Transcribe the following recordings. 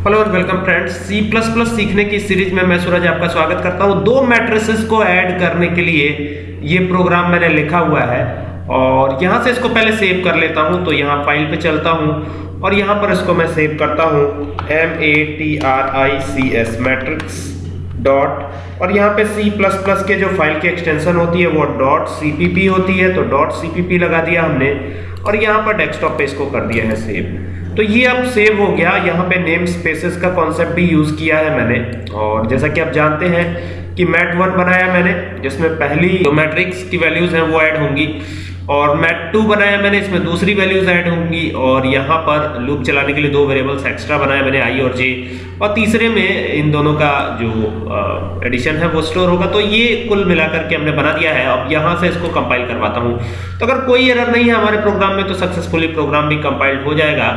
Hello और welcome friends C plus plus सीखने की सीरीज़ में मैं सूरज आपका स्वागत करता हूँ। दो मैट्रिसेस को ऐड करने के लिए ये प्रोग्राम मैंने लिखा हुआ है। और यहाँ से इसको पहले सेव कर लेता हूँ तो यहाँ फ़ाइल पे चलता हूँ। और यहाँ पर इसको मैं सेव करता हूँ। M A T R I C S matrix dot और यहाँ पे C++ के जो फ़ाइल की एक्सटेंशन होती है, वो डॉट सी होती है तो डॉट सी लगा दिया हमने और यहाँ पर डेस्कटॉप पे इसको कर दिया है सेव तो ये अब सेव हो गया. यहाँ पे नेम स्पेसेस का कॉन्सेप्ट भी यूज़ किया है मैंने. और जैसा कि आप जानते हैं कि मैट वन बनाया मैंने, जिसमें पहली जो मैट्रिक्स की वैल्यूज़ हैं वो ऐड होंगी और मैट टू बनाया मैंने, इसमें दूसरी वैल्यूज़ ऐड होंगी और यहाँ पर लूप चलाने के लिए दो वेरिएबल्स एक्स्ट्रा बनाया मैंने आई और जे और तीसरे में इन दोनों का जो एडिशन है, वो स्टोर होगा तो ये कुल मिलाकर के हमने बना दिया है। अब यहाँ से इसको कंपाइल करवाता हूँ। तो अगर कोई एरर नहीं है हमारे प्रोग्राम में तो सक्सेसफुली प्रोग्राम भी कंपाइल्ड हो जाएगा।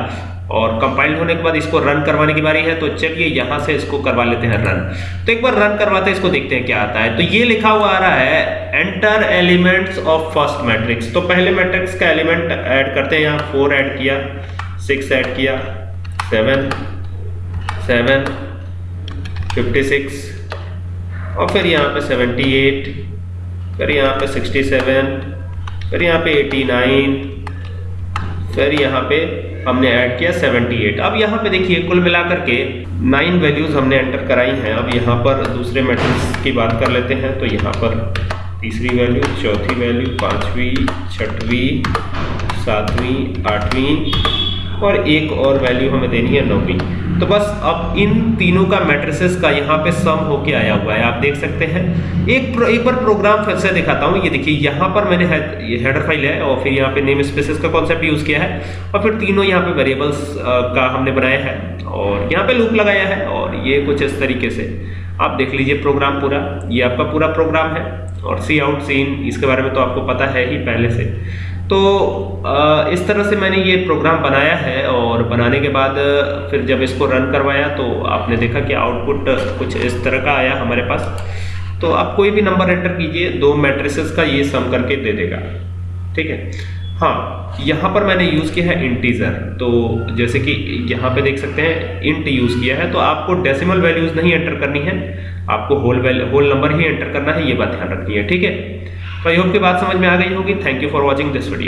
और कंपाइल होने के बाद इसको रन करवाने की बारी है तो चलिए यहाँ से इसको करवा लेते हैं रन तो एक बार रन करवाते हैं, इसको देखते हैं क्या आता है। तो ये लिखा हुआ आ रहा है enter elements of first matrix तो पहले मैट्रिक्स का एलिमेंट ऐड करते हैं यहाँ। फोर ऐड किया सिक्स ऐड किया सेवन सेवन फिफ्टी सिक्स और फिर यहाँ पे सेवेंटी एट फिर यहाँ पे सिक्सटी सेवन फिर यहाँ पे एटी नाइन फिर यहाँ पे हमने ऐड किया 78 अब यहाँ पे देखिए, कुल मिलाकर के नाइन वैल्यूज़ हमने एंटर कराई हैं। अब यहाँ पर दूसरे मैट्रिक्स की बात कर लेते हैं तो यहाँ पर तीसरी वैल्यू चौथी वैल्यू पांचवी, छठवीं, सातवीं, आठवीं और एक और वैल्यू हमें देनी है नौवीं। तो बस अब इन तीनों का मैट्रिसेस का यहाँ पे सम होके आया हुआ है। आप देख सकते हैं। एक एक बार प्रोग्राम फिर से दिखाता हूँ। ये देखिए, यहाँ पर मैंने हेडर फ़ाइल है और फिर यहाँ पे नेम स्पेसेस का कॉन्सेप्ट यूज़ किया है और फिर तीनों यहाँ पे वेरिएबल्स का हमने बनाया है और यहाँ पे लूप लगाया है और ये कुछ इस तरीके से। आप देख लीजिए प्रोग्राम पूरा। ये आपका पूरा प्रोग्राम है और सी आउट सीन इसके बारे में तो आपको पता है ही पहले से। तो इस तरह से मैंने ये प्रोग्राम बनाया है और बनाने के बाद, फिर जब इसको रन करवाया तो आपने देखा कि आउटपुट कुछ इस तरह का आया हमारे पास। तो आप कोई भी नंबर एंटर कीजिए, दो मैट्रिसेस का ये सम करके दे देगा। ठीक है? हाँ यहाँ पर मैंने यूज़ किया है इंटीजर तो जैसे कि यहाँ पे देख सकते हैं इंट यूज़ किया है तो आपको डेसिमल वैल्यूज़ नहीं एंटर करनी है। आपको होल वैल्यू होल नंबर ही एंटर करना है, ये बात ध्यान रखनी है। ठीक है? आई होप की बात समझ में आ गई होगी. Thank you for watching this video